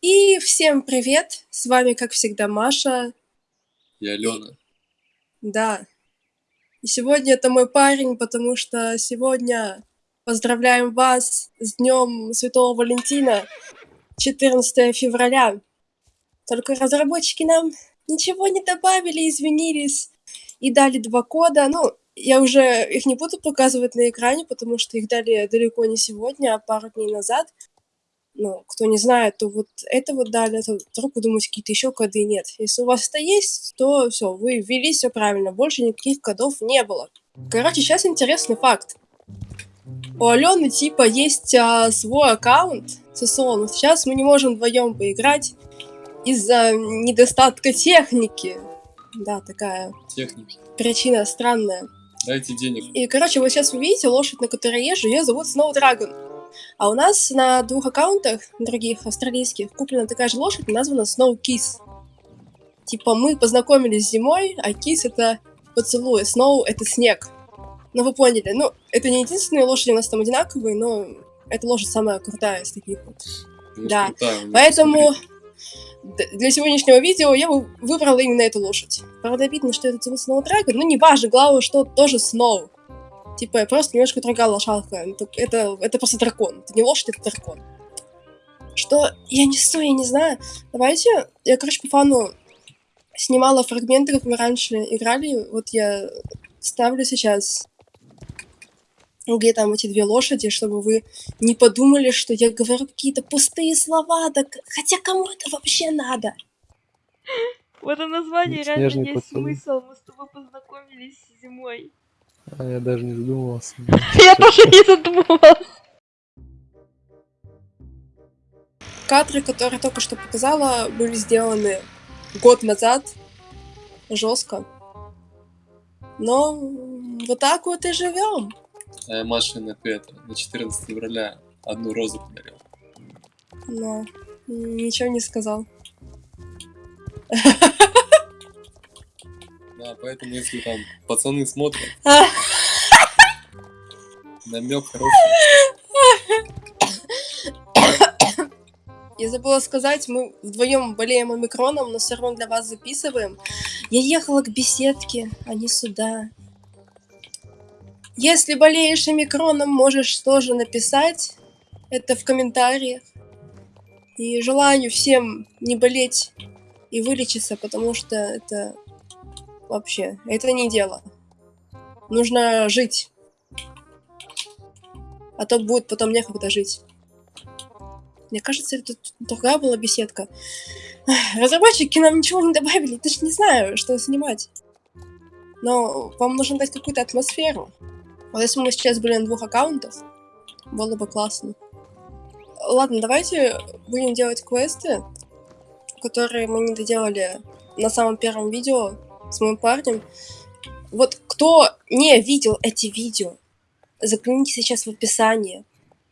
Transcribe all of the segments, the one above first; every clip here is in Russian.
И всем привет! С вами, как всегда, Маша. И Алена. Да. И сегодня это мой парень, потому что сегодня поздравляем вас с Днем Святого Валентина, 14 февраля. Только разработчики нам ничего не добавили, извинились и дали два кода. Ну, я уже их не буду показывать на экране, потому что их дали далеко не сегодня, а пару дней назад. Ну, кто не знает, то вот это вот дали, то вдруг вы думаете, какие-то еще коды нет. Если у вас это есть, то все, вы ввели все правильно, больше никаких кодов не было. Короче, сейчас интересный факт. У Алены типа есть а, свой аккаунт ССО, но сейчас мы не можем вдвоем поиграть из-за недостатка техники. Да, такая Техники. причина странная. Дайте денег. И, короче, вот сейчас вы видите лошадь, на которой езжу, ее зовут Snowdragon. А у нас на двух аккаунтах, других, австралийских, куплена такая же лошадь, названа Snow Kiss. Типа мы познакомились зимой, а Kiss это поцелуй, Snow это снег. Ну вы поняли, ну это не единственные лошади у нас там одинаковые, но эта лошадь самая крутая из таких вот. Да. крутая, Поэтому для сегодняшнего видео я вы- выбрала именно эту лошадь. Правда, обидно, что это зовут Snow Dragon, но не важно, главное, что тоже Snow. Типа, просто немножко другая лошадка. Это, это, это просто дракон. Это не лошадь, это дракон. Что я несу, я не знаю. Давайте, я, короче, по фану снимала фрагменты, как мы раньше играли. Вот я ставлю сейчас где там эти две лошади, чтобы вы не подумали, что я говорю какие-то пустые слова, так хотя кому это вообще надо? В этом названии реально есть смысл. Мы с тобой познакомились зимой. А я даже не задумывался. Я тоже не задумывалась. Кадры, которые я только что показала, были сделаны год назад, жестко. Но вот так вот и живем. А я Маше на это, на 14 февраля одну розу подарил. Но ничего не сказал. Да, поэтому если там пацаны смотрят, намек хороший. Я забыла сказать, мы вдвоем болеем омикроном, но все равно для вас записываем. Я ехала к беседке, а не сюда. Если болеешь омикроном, можешь тоже написать это в комментариях. И желаю всем не болеть и вылечиться, потому что это вообще, это не дело. Нужно жить. А то будет потом некогда жить. Мне кажется, это другая была беседка. Разработчики нам ничего не добавили, даже не знаю, что снимать. Но вам нужно дать какую-то атмосферу. Вот если бы мы сейчас были на двух аккаунтах, было бы классно. Ладно, давайте будем делать квесты, которые мы не доделали на самом первом видео с моим парнем. Вот кто не видел эти видео, загляните сейчас в описание.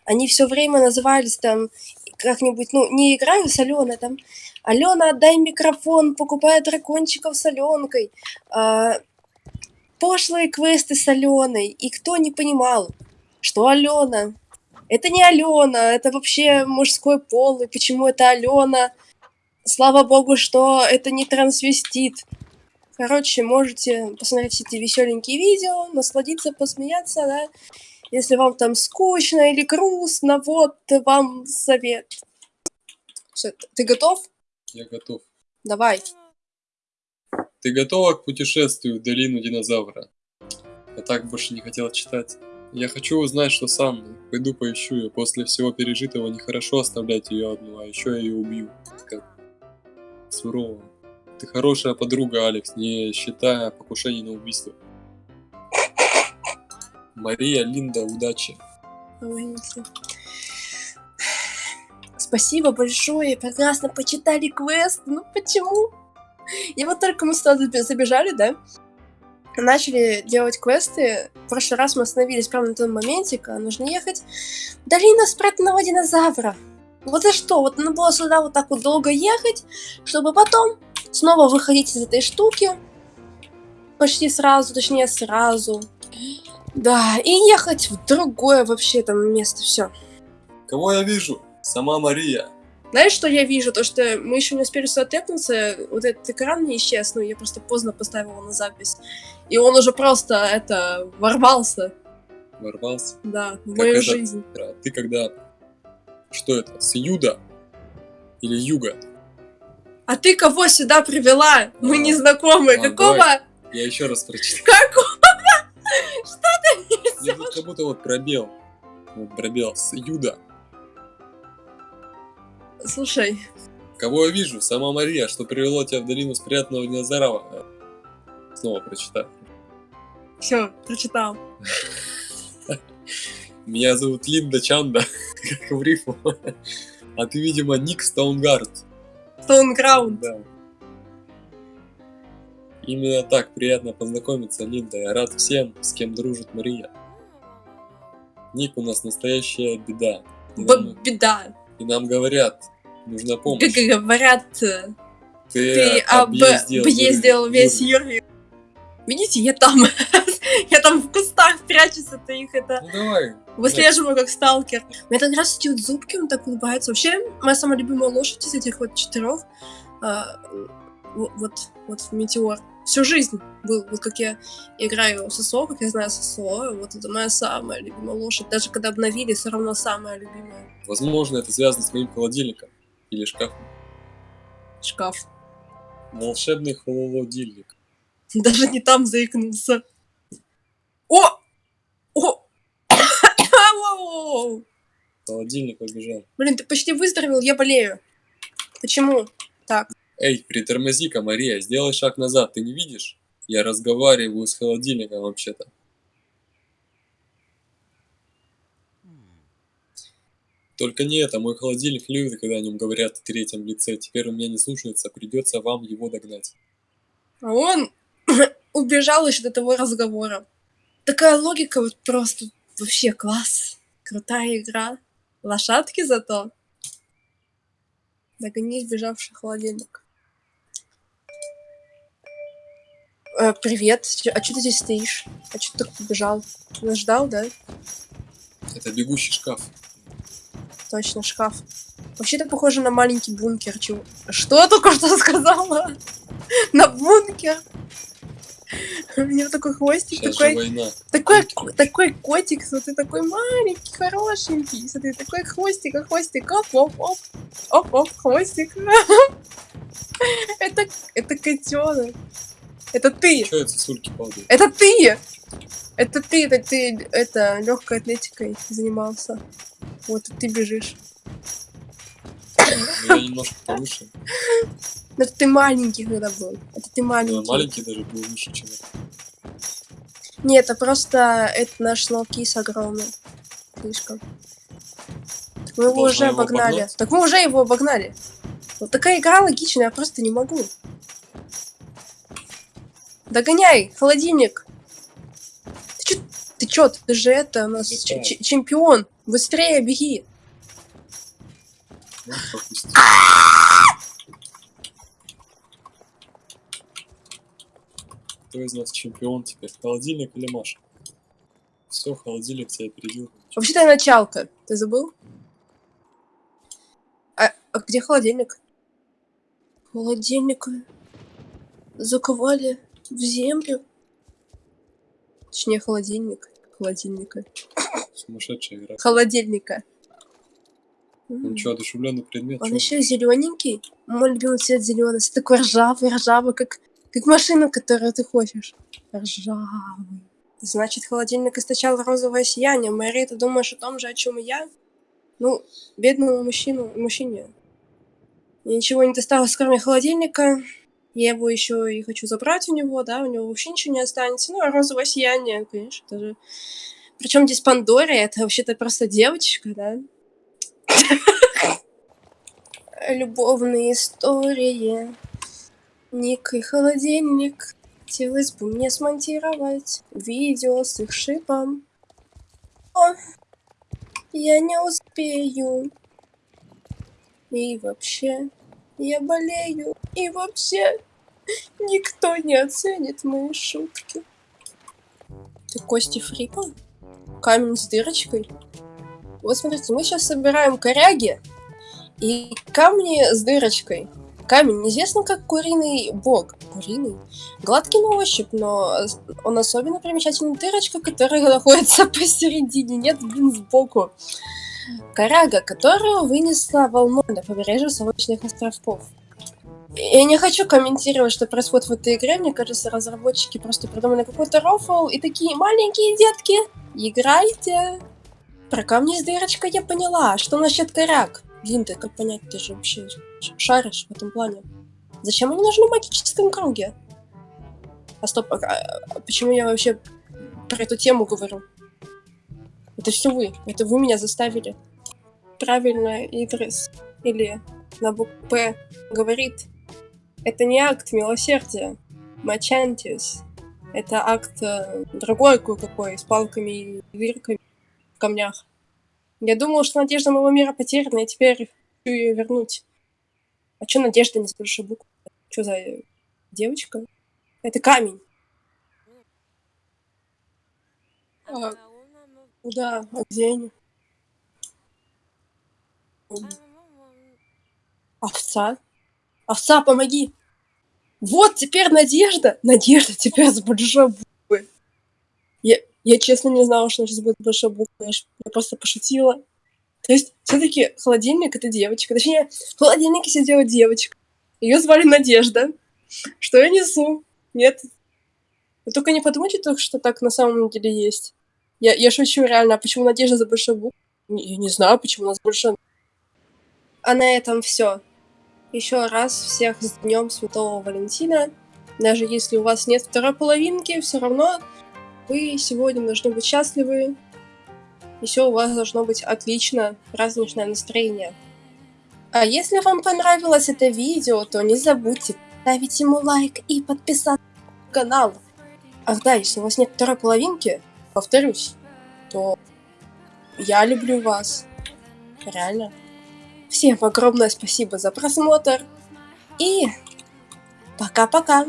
Они все время назывались там как-нибудь, ну, не играю с Аленой, там, Алена, отдай микрофон, покупай дракончиков с Аленкой, а, пошлые квесты с Аленой, и кто не понимал, что Алена, это не Алена, это вообще мужской пол, и почему это Алена, слава богу, что это не трансвестит. Короче, можете посмотреть эти веселенькие видео, насладиться, посмеяться, да, если вам там скучно или грустно, вот вам совет. Все, ты готов? Я готов. Давай. Ты готова к путешествию в долину динозавра? Я так больше не хотел читать. Я хочу узнать, что сам. Пойду поищу ее. После всего пережитого нехорошо оставлять ее одну, а еще я ее убью. Как сурово. Ты хорошая подруга, Алекс, не считая покушений на убийство. Мария, Линда, удачи. Спасибо большое, прекрасно почитали квест. Ну почему? И вот только мы заби- забежали, да? Начали делать квесты. В прошлый раз мы остановились прямо на том моменте, когда нужно ехать в долину спрятанного динозавра. Вот за что? Вот надо было сюда вот так вот долго ехать, чтобы потом снова выходить из этой штуки. Почти сразу, точнее сразу. Да, и ехать в другое вообще там место, все. Кого я вижу? Сама Мария. Знаешь, что я вижу? То, что мы еще не успели сюда тэпнуться, вот этот экран не исчез, ну, я просто поздно поставила на запись. И он уже просто, это, ворвался, Ворвался. да, в Как мою это? жизнь. А Ты когда... Что это? С юда? Или юга? А ты кого сюда привела? Мы не знакомы. Какого? Я еще раз прочитаю. Какого? Ну, тут как будто вот пробел. Вот пробел. С юда. Слушай, Кого я вижу? Сама Мария, что привело тебя в долину спрятанного динозавра. Снова прочитаю. все, прочитал. Меня зовут Линда Чанда, как в рифму. А ты, видимо, Ник Стоунгард. Стоунграунд. Да. Именно так приятно познакомиться, Линда. Я рад всем, с кем дружит Мария. Ник у нас настоящая беда. И нам, Беда. и нам говорят, нужна помощь. Как говорят, Ты, ты об объездил весь Юрий. Видите, я там, я там в кустах прячусь от их, это Ну давай. выслеживаю как сталкер. Мне так нравятся эти вот зубки, он так улыбается. Вообще, моя самая любимая лошадь из этих вот четырех, а, вот, вот, Метеор. Всю жизнь был, вот как я играю ССО, как я знаю ССО, вот это моя самая любимая лошадь. Даже когда обновили, все равно самая любимая. Возможно, это связано с моим холодильником. Или шкафом. Шкаф. Волшебный холодильник. Даже не там заикнулся. О! О! Холодильник побежал. Блин, ты почти выздоровел, я болею. Почему? Так. Эй, притормози-ка, Мария, сделай шаг назад, ты не видишь? Я разговариваю с холодильником вообще-то. Только не это, мой холодильник любит, когда о нем говорят в третьем лице. Теперь он меня не слушается, придется вам его догнать. А он убежал еще до того разговора. Такая логика вот просто вообще класс. Крутая игра. Лошадки зато. Догони сбежавший холодильник. Э, привет. А что ты здесь стоишь? А что ты так побежал? Нас ждал, да? Это бегущий шкаф. Точно, шкаф. Вообще-то похоже на маленький бункер. Чего? Что я только что сказала? На бункер? У него такой хвостик, Сейчас такой такой, ко- такой котик, смотри, такой маленький, хорошенький. Смотри, такой хвостик, а хвостик, оп, оп, оп, оп, оп, хвостик. Это, это котенок. Это ты. Чё это сосульки падают? Это ты. Это ты, это ты, это легкой атлетикой занимался. Вот ты бежишь. Ну, Я немножко повыше. Но это ты маленький когда был. Это ты маленький. маленький даже был выше, чем это. Нет, это просто это наш снолкис огромный. Слишком. Так мы его Должна уже его обогнали. обогнать? Так мы уже его обогнали. Вот такая игра логичная, я просто не могу. Догоняй, холодильник. Ты чё, ты чё, ты же это, у нас ч- Летаю. ч- чемпион. Быстрее беги. Ну, Кто из нас чемпион теперь? Холодильник или Маша? Все, холодильник тебя опередил. Вообще-то началка. Ты забыл? А, а где холодильник? Холодильник заковали в землю. Точнее, холодильник. Холодильника. Сумасшедшая игра. Холодильника. Ну что, одушевленный предмет? Он еще зелененький. Мой любимый цвет зеленый. Такой ржавый, ржавый, как, как машина, которую ты хочешь. Ржавый. Значит, холодильник источал розовое сияние. Мэри, ты думаешь о том же, о чем и я? Ну, бедному мужчину, мужчине. Мне ничего не досталось, кроме холодильника. Я его еще и хочу забрать у него, да, у него вообще ничего не останется. Ну, а розовое сияние, конечно, это же... Причем здесь Пандория, это вообще-то просто девочка, да? Любовные истории. Ник и холодильник. Хотелось бы мне смонтировать видео с их шипом. О, я не успею. И вообще, я болею. И вообще, никто не оценит мои шутки. Ты Кости Фрипа? Камень с дырочкой? Вот смотрите, мы сейчас собираем коряги. И камни с дырочкой. Камень известен как куриный бог. Куриный? Гладкий на ощупь, но он особенно примечательный дырочка, которая находится посередине, нет, блин, сбоку. Коряга, которую вынесла волной на побережье Солнечных островков. Я не хочу комментировать, что происходит в этой игре. Мне кажется, разработчики просто придумали какой-то рофл и такие маленькие детки, играйте. Про камни с дырочкой я поняла. А Что насчет коряк? Блин, ты как понять, ты же вообще шаришь в этом плане. Зачем они нужны в магическом круге? А стоп, а, а почему я вообще про эту тему говорю? Это все вы. Это вы меня заставили. Правильно, Идрис или на букву П говорит. Это не акт милосердия. Мачантис. Это акт э, другой кое-какой, с палками и вирками в камнях. Я думала, что надежда моего мира потеряна, и теперь хочу ее вернуть. А чё надежда не с большой буквы? Чё за э, девочка? Это камень. А, да, а где они? Овца? Овца, помоги! Вот, теперь надежда! Надежда теперь с большой буквы. Я, я честно не знала, что сейчас будет большой буквы. Я, просто пошутила. То есть, все-таки холодильник это девочка. Точнее, в холодильнике сидела девочка. Ее звали Надежда. Что я несу? Нет. Вы только не подумайте, что так на самом деле есть. Я, я шучу реально. А почему Надежда за большой буквы? Не- Я не знаю, почему у нас больше. А на этом все. Еще раз всех с Днем Святого Валентина. Даже если у вас нет второй половинки, все равно вы сегодня должны быть счастливы. И все у вас должно быть отлично, праздничное настроение. А если вам понравилось это видео, то не забудьте ставить ему лайк и подписаться на канал. Ах да, если у вас нет второй половинки, повторюсь, то я люблю вас. Реально. Всем огромное спасибо за просмотр. И пока-пока.